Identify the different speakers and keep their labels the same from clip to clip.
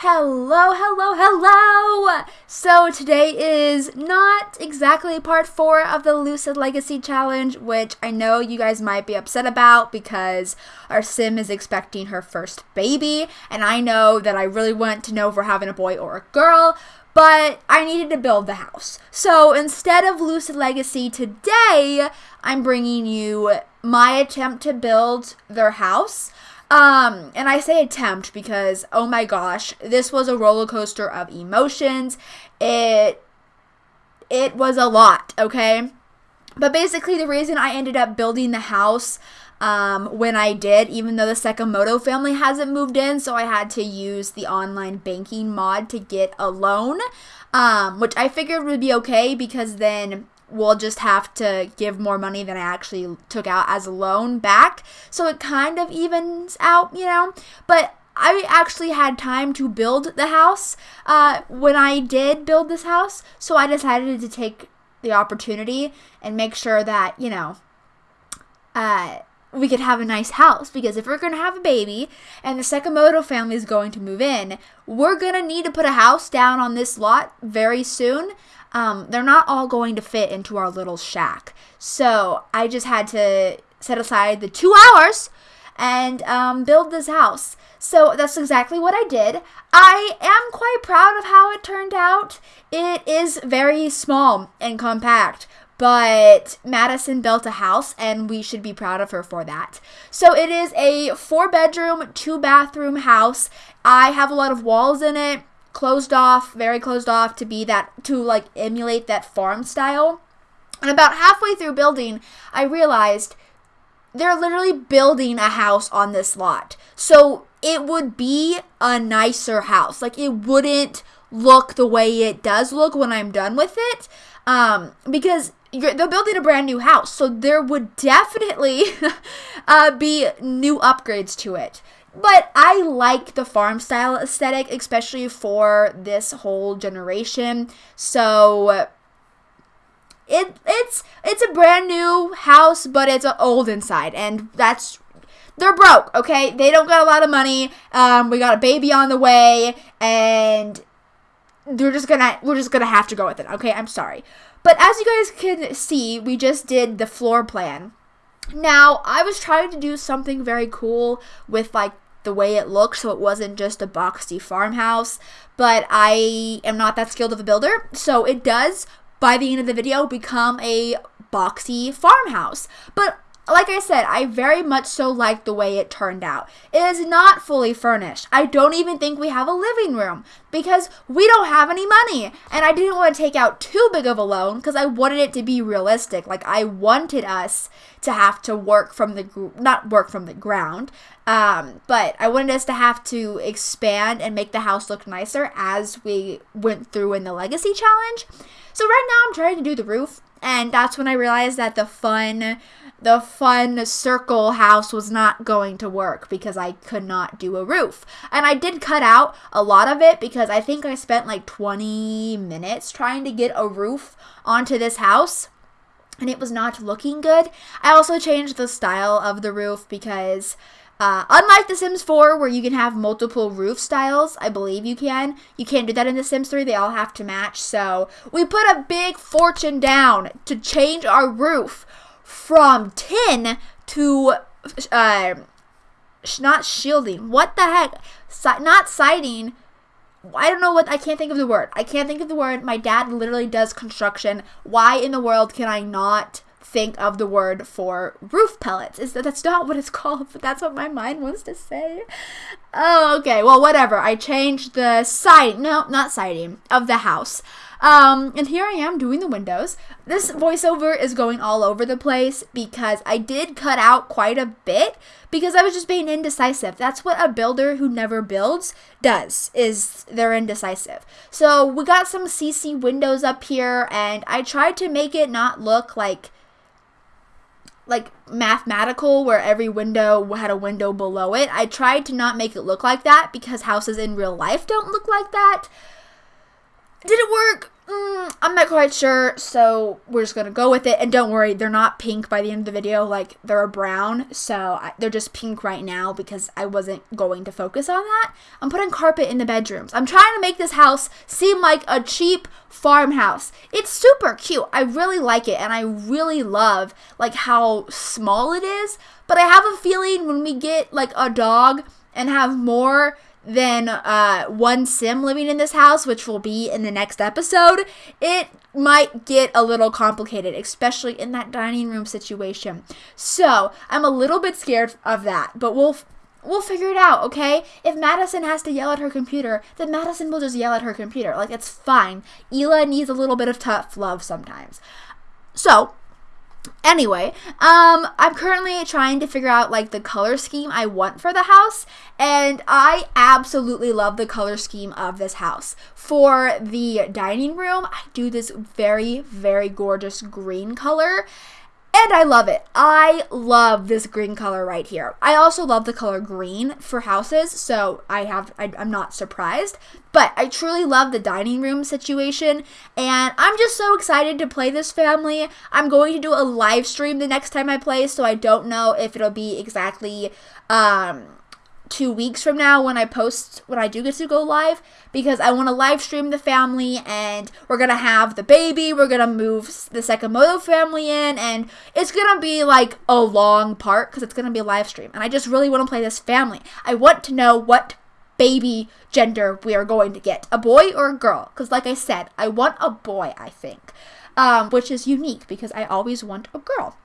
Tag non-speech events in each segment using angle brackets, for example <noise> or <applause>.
Speaker 1: Hello, hello, hello! So today is not exactly part four of the Lucid Legacy Challenge, which I know you guys might be upset about because our sim is expecting her first baby, and I know that I really want to know if we're having a boy or a girl, but I needed to build the house. So instead of Lucid Legacy today, I'm bringing you my attempt to build their house. Um, and I say attempt because oh my gosh, this was a roller coaster of emotions. It it was a lot, okay? But basically the reason I ended up building the house um, when I did, even though the Sakamoto family hasn't moved in, so I had to use the online banking mod to get a loan, um, which I figured would be okay because then will just have to give more money than I actually took out as a loan back. So it kind of evens out, you know. But I actually had time to build the house uh, when I did build this house. So I decided to take the opportunity and make sure that, you know, uh, we could have a nice house because if we're going to have a baby and the Sakamoto family is going to move in, we're going to need to put a house down on this lot very soon um, they're not all going to fit into our little shack. So I just had to set aside the two hours and um, build this house. So that's exactly what I did. I am quite proud of how it turned out. It is very small and compact, but Madison built a house and we should be proud of her for that. So it is a four bedroom, two bathroom house. I have a lot of walls in it closed off, very closed off to be that to like emulate that farm style. And about halfway through building, I realized they're literally building a house on this lot. So it would be a nicer house. Like it wouldn't look the way it does look when I'm done with it. Um, because they're building a brand new house. So there would definitely <laughs> uh, be new upgrades to it. But I like the farm style aesthetic, especially for this whole generation. So it it's it's a brand new house, but it's old inside, and that's they're broke. Okay, they don't got a lot of money. Um, we got a baby on the way, and they're just gonna we're just gonna have to go with it. Okay, I'm sorry, but as you guys can see, we just did the floor plan. Now, I was trying to do something very cool with like the way it looked so it wasn't just a boxy farmhouse. But I am not that skilled of a builder, so it does by the end of the video become a boxy farmhouse. But like I said, I very much so like the way it turned out. It is not fully furnished. I don't even think we have a living room because we don't have any money. And I didn't want to take out too big of a loan because I wanted it to be realistic. Like I wanted us to have to work from the not work from the ground, um, but I wanted us to have to expand and make the house look nicer as we went through in the legacy challenge. So right now I'm trying to do the roof, and that's when I realized that the fun the fun circle house was not going to work because I could not do a roof. And I did cut out a lot of it because I think I spent like 20 minutes trying to get a roof onto this house and it was not looking good. I also changed the style of the roof because uh, unlike The Sims 4, where you can have multiple roof styles, I believe you can. You can't do that in The Sims 3. They all have to match. So we put a big fortune down to change our roof from tin to uh, not shielding. What the heck? Si- not siding. I don't know what I can't think of the word. I can't think of the word. My dad literally does construction. Why in the world can I not think of the word for roof pellets? Is that that's not what it's <laughs> called, but that's what my mind wants to say. Oh, okay. Well, whatever. I changed the side. No, not siding of the house. Um, and here I am doing the windows. This voiceover is going all over the place because I did cut out quite a bit because I was just being indecisive. That's what a builder who never builds does, is they're indecisive. So we got some CC windows up here and I tried to make it not look like like mathematical where every window had a window below it. I tried to not make it look like that because houses in real life don't look like that Did it work? Mm, I'm not quite sure, so we're just gonna go with it. And don't worry, they're not pink by the end of the video. Like they're a brown, so I, they're just pink right now because I wasn't going to focus on that. I'm putting carpet in the bedrooms. I'm trying to make this house seem like a cheap farmhouse. It's super cute. I really like it, and I really love like how small it is. But I have a feeling when we get like a dog and have more than uh, one sim living in this house, which will be in the next episode, it might get a little complicated, especially in that dining room situation. So I'm a little bit scared of that, but we'll we'll figure it out, okay? If Madison has to yell at her computer, then Madison will just yell at her computer. Like it's fine. Ela needs a little bit of tough love sometimes. So Anyway, um, I'm currently trying to figure out like the color scheme I want for the house, and I absolutely love the color scheme of this house. For the dining room, I do this very, very gorgeous green color, and I love it. I love this green color right here. I also love the color green for houses, so I have I, am not surprised. But I truly love the dining room situation, and I'm just so excited to play this family. I'm going to do a live stream the next time I play, so I don't know if it'll be exactly um, two weeks from now when I post when I do get to go live because I want to live stream the family and we're gonna have the baby. We're gonna move the Sakamoto family in and it's gonna be like a long part because it's gonna be a live stream and I just really want to play this family. I want to know what baby gender we are going to get a boy or a girl because like I said I want a boy I think um, which is unique because I always want a girl.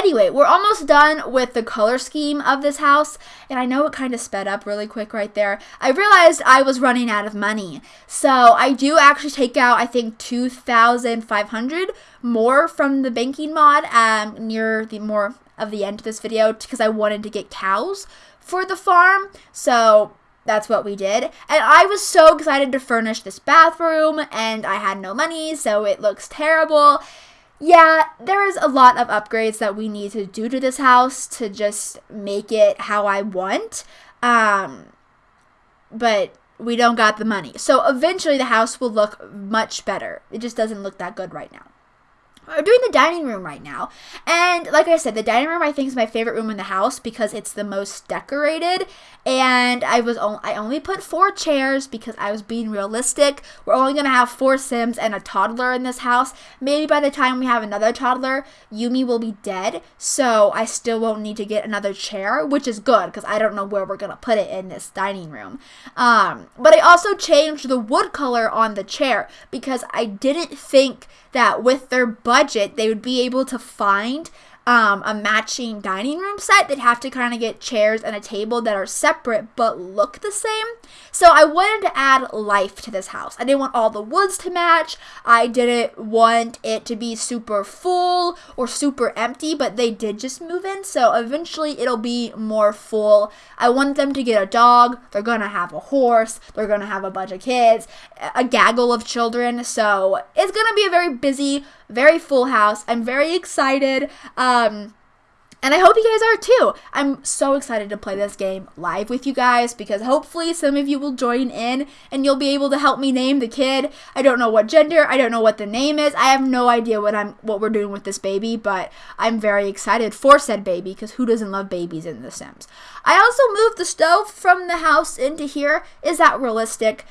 Speaker 1: Anyway, we're almost done with the color scheme of this house, and I know it kind of sped up really quick right there. I realized I was running out of money, so I do actually take out, I think, 2,500 more from the banking mod um, near the more of the end of this video because I wanted to get cows for the farm, so that's what we did. And I was so excited to furnish this bathroom, and I had no money, so it looks terrible yeah, there is a lot of upgrades that we need to do to this house to just make it how I want. Um, but we don't got the money. So eventually the house will look much better. It just doesn't look that good right now. We're doing the dining room right now. And like I said, the dining room I think is my favorite room in the house because it's the most decorated. And I was on- I only put four chairs because I was being realistic. We're only gonna have four Sims and a toddler in this house. Maybe by the time we have another toddler, Yumi will be dead. So I still won't need to get another chair, which is good because I don't know where we're gonna put it in this dining room. Um, but I also changed the wood color on the chair because I didn't think that with their budget, they would be able to find um, a matching dining room set, they'd have to kind of get chairs and a table that are separate but look the same. So I wanted to add life to this house. I didn't want all the woods to match. I didn't want it to be super full or super empty, but they did just move in. So eventually it'll be more full. I want them to get a dog. They're going to have a horse. They're going to have a bunch of kids, a gaggle of children. So it's going to be a very busy, very full house. I'm very excited. Um, and I hope you guys are too. I'm so excited to play this game live with you guys because hopefully some of you will join in and you'll be able to help me name the kid. I don't know what gender, I don't know what the name is. I have no idea what I'm what we're doing with this baby, but I'm very excited for said baby because who doesn't love babies in The Sims? I also moved the stove from the house into here. Is that realistic?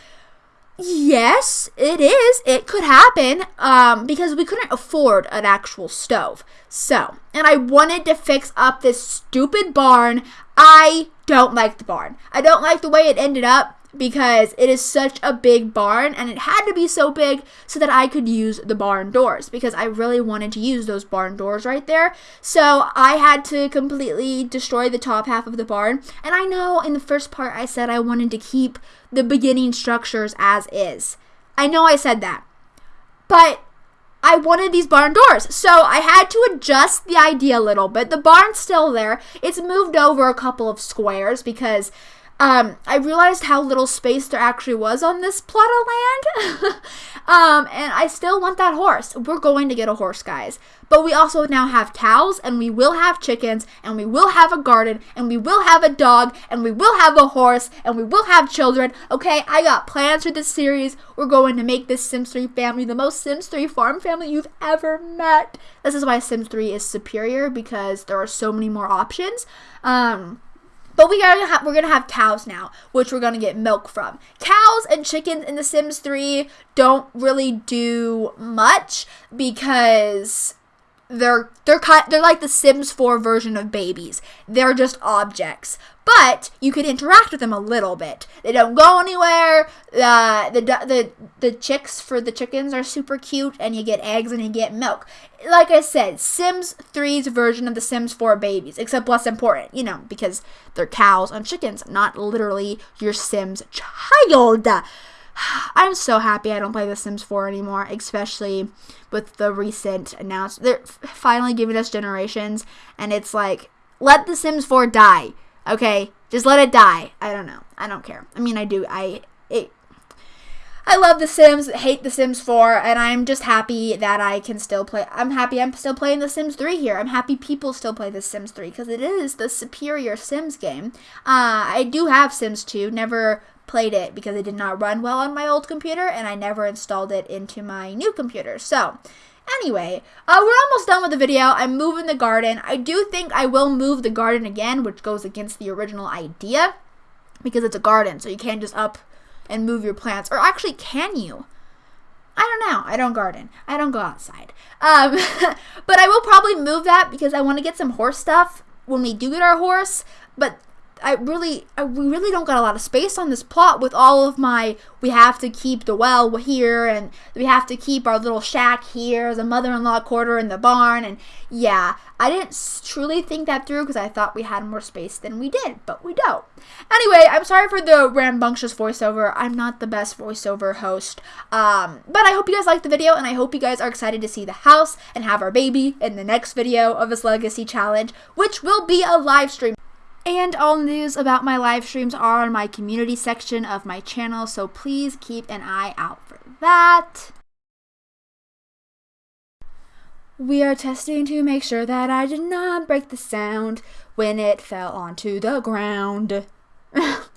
Speaker 1: Yes, it is. It could happen um, because we couldn't afford an actual stove. So, and I wanted to fix up this stupid barn. I don't like the barn. I don't like the way it ended up because it is such a big barn and it had to be so big so that I could use the barn doors because I really wanted to use those barn doors right there. So I had to completely destroy the top half of the barn. And I know in the first part I said I wanted to keep the beginning structures as is. I know I said that. But I wanted these barn doors. So I had to adjust the idea a little bit. The barn's still there. It's moved over a couple of squares because um, I realized how little space there actually was on this plot of land. <laughs> um, and I still want that horse. We're going to get a horse, guys. But we also now have cows, and we will have chickens, and we will have a garden, and we will have a dog, and we will have a horse, and we will have children. Okay, I got plans for this series. We're going to make this Sims 3 family the most Sims 3 farm family you've ever met. This is why Sims 3 is superior because there are so many more options. Um, but we are ha- we're gonna have cows now, which we're gonna get milk from. Cows and chickens in The Sims 3 don't really do much because they're they're kind they're like the Sims 4 version of babies. They're just objects. But you can interact with them a little bit. They don't go anywhere. Uh, the the the chicks for the chickens are super cute, and you get eggs and you get milk. Like I said, Sims 3's version of the Sims 4 babies, except less important, you know, because they're cows and chickens, not literally your Sims child. I'm so happy I don't play The Sims 4 anymore, especially with the recent announcement. They're finally giving us generations, and it's like, let The Sims 4 die. Okay, just let it die. I don't know. I don't care. I mean, I do. I it. I love The Sims. Hate The Sims 4, and I'm just happy that I can still play. I'm happy I'm still playing The Sims 3 here. I'm happy people still play The Sims 3 because it is the superior Sims game. Uh, I do have Sims 2. Never played it because it did not run well on my old computer and I never installed it into my new computer. So, anyway, uh, we're almost done with the video. I'm moving the garden. I do think I will move the garden again, which goes against the original idea because it's a garden, so you can't just up and move your plants. Or actually, can you? I don't know. I don't garden. I don't go outside. Um, <laughs> but I will probably move that because I want to get some horse stuff when we do get our horse. But I really, I, we really don't got a lot of space on this plot with all of my, we have to keep the well here and we have to keep our little shack here, the mother-in-law quarter in the barn. And yeah, I didn't truly think that through because I thought we had more space than we did, but we don't. Anyway, I'm sorry for the rambunctious voiceover. I'm not the best voiceover host. Um, but I hope you guys liked the video and I hope you guys are excited to see the house and have our baby in the next video of this legacy challenge, which will be a live stream. And all news about my live streams are on my community section of my channel, so please keep an eye out for that. We are testing to make sure that I did not break the sound when it fell onto the ground. <laughs>